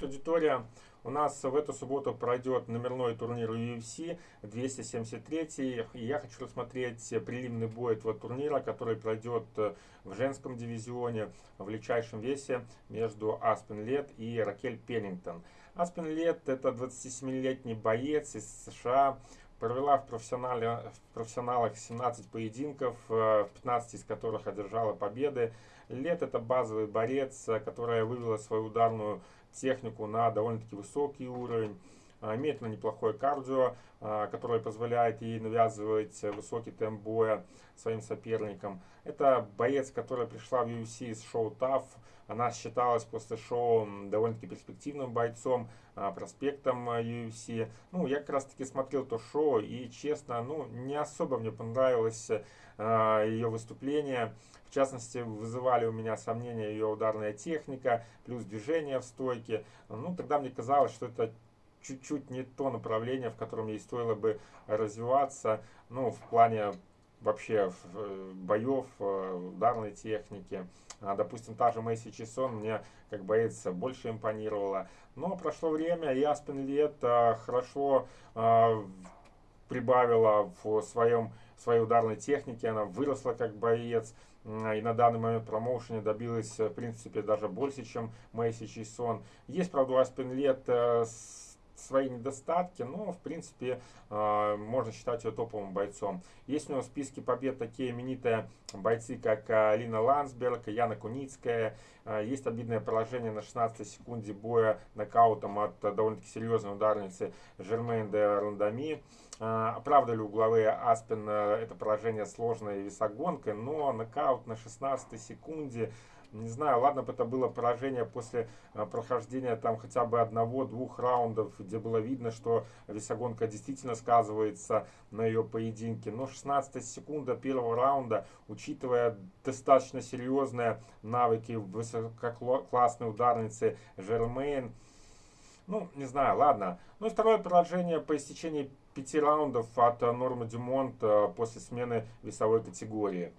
Привет, аудитория! У нас в эту субботу пройдет номерной турнир UFC 273. И я хочу рассмотреть прилимный бой этого турнира, который пройдет в женском дивизионе в легчайшем весе между Аспен Лет и Ракель Пеннингтон. Аспен Лет это 27-летний боец из США, провела в, профессионале, в профессионалах 17 поединков, в 15 из которых одержала победы. Лет это базовый борец, которая вывела свою ударную технику на довольно-таки высокий уровень. А, имеет она неплохое кардио, а, которое позволяет ей навязывать высокий темп боя своим соперникам. Это боец, которая пришла в UFC с шоу TAF. Она считалась после шоу довольно-таки перспективным бойцом, а, проспектом UFC. Ну, я как раз таки смотрел то шоу и, честно, ну, не особо мне понравилось ее выступление. В частности, вызывали у меня сомнения ее ударная техника, плюс движение в стойке. Ну, тогда мне казалось, что это чуть-чуть не то направление, в котором ей стоило бы развиваться, ну, в плане вообще э, боев, э, ударной техники. А, допустим, та же Мэйси Чисон мне как боец больше импонировала. Но прошло время, и Аспен Лет э, хорошо прибавила в своем, своей ударной технике, она выросла как боец. И на данный момент промоушене добилась, в принципе, даже больше, чем Мэйси Чисон. Есть, правда, у Аспен Лет свои недостатки, но в принципе э, можно считать ее топовым бойцом. Есть у него в списке побед такие именитые бойцы, как э, Алина Лансберг, Яна Куницкая. Э, есть обидное поражение на 16 секунде боя нокаутом от довольно-таки серьезной ударницы Жермейн де Рандами. Оправдали угловые Аспен это поражение сложной весогонкой, но нокаут на 16 секунде не знаю, ладно бы это было поражение после э, прохождения там хотя бы одного-двух раундов, где было видно, что весогонка действительно сказывается на ее поединке. Но 16 секунда первого раунда, учитывая достаточно серьезные навыки высококлассной ударницы Жермейн, ну, не знаю, ладно. Ну и второе поражение по истечении пяти раундов от Нормы Дюмонт э, после смены весовой категории.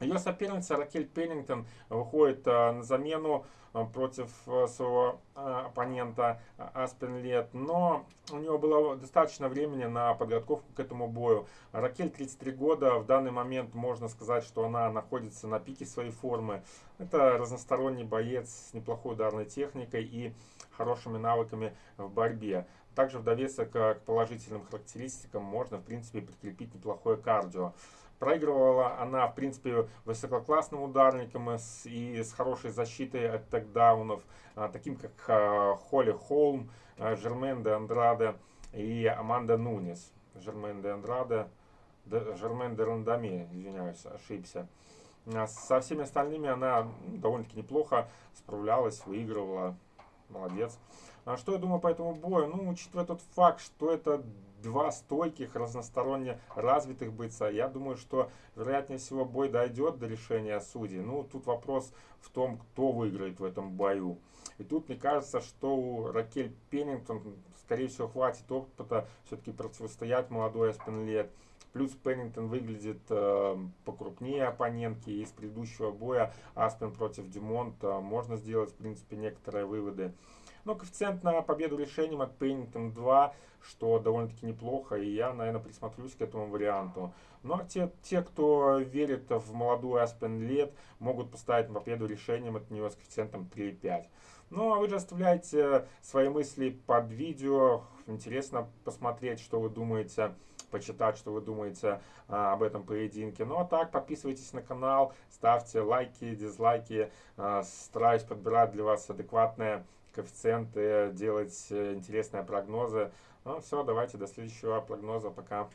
Ее соперница Ракель Пеннингтон выходит э, на замену э, против э, своего оппонента Аспен Лет, но у нее было достаточно времени на подготовку к этому бою. Ракель 33 года, в данный момент можно сказать, что она находится на пике своей формы. Это разносторонний боец с неплохой ударной техникой и хорошими навыками в борьбе. Также в довесок к положительным характеристикам можно, в принципе, прикрепить неплохое кардио. Проигрывала она, в принципе, высококлассным ударником и с хорошей защитой от текдаунов, а, таким как а, Холли Холм, а, Жермен де Андраде и Аманда Нунес. Жермен де Андраде, Жермен де Рандами, извиняюсь, ошибся. Со всеми остальными она довольно-таки неплохо справлялась, выигрывала. Молодец. Что я думаю по этому бою? Ну, учитывая тот факт, что это два стойких, разносторонне развитых бойца. Я думаю, что вероятнее всего бой дойдет до решения судей. Ну, тут вопрос в том, кто выиграет в этом бою. И тут мне кажется, что у Ракель Пеннингтон, скорее всего, хватит опыта все-таки противостоять молодой Аспенлет. Плюс Пеннингтон выглядит э, покрупнее оппонентки. Из предыдущего боя Аспен против Димонта можно сделать, в принципе, некоторые выводы. Но коэффициент на победу решением от Pennington 2, что довольно-таки неплохо, и я, наверное, присмотрюсь к этому варианту. Ну а те, те кто верит в молодую Aspen Лет, могут поставить на победу решением от нее с коэффициентом 3,5. Ну а вы же оставляйте свои мысли под видео. Интересно посмотреть, что вы думаете почитать, что вы думаете а, об этом поединке. Ну а так, подписывайтесь на канал, ставьте лайки, дизлайки. А, стараюсь подбирать для вас адекватные коэффициенты, делать э, интересные прогнозы. Ну все, давайте до следующего прогноза. Пока.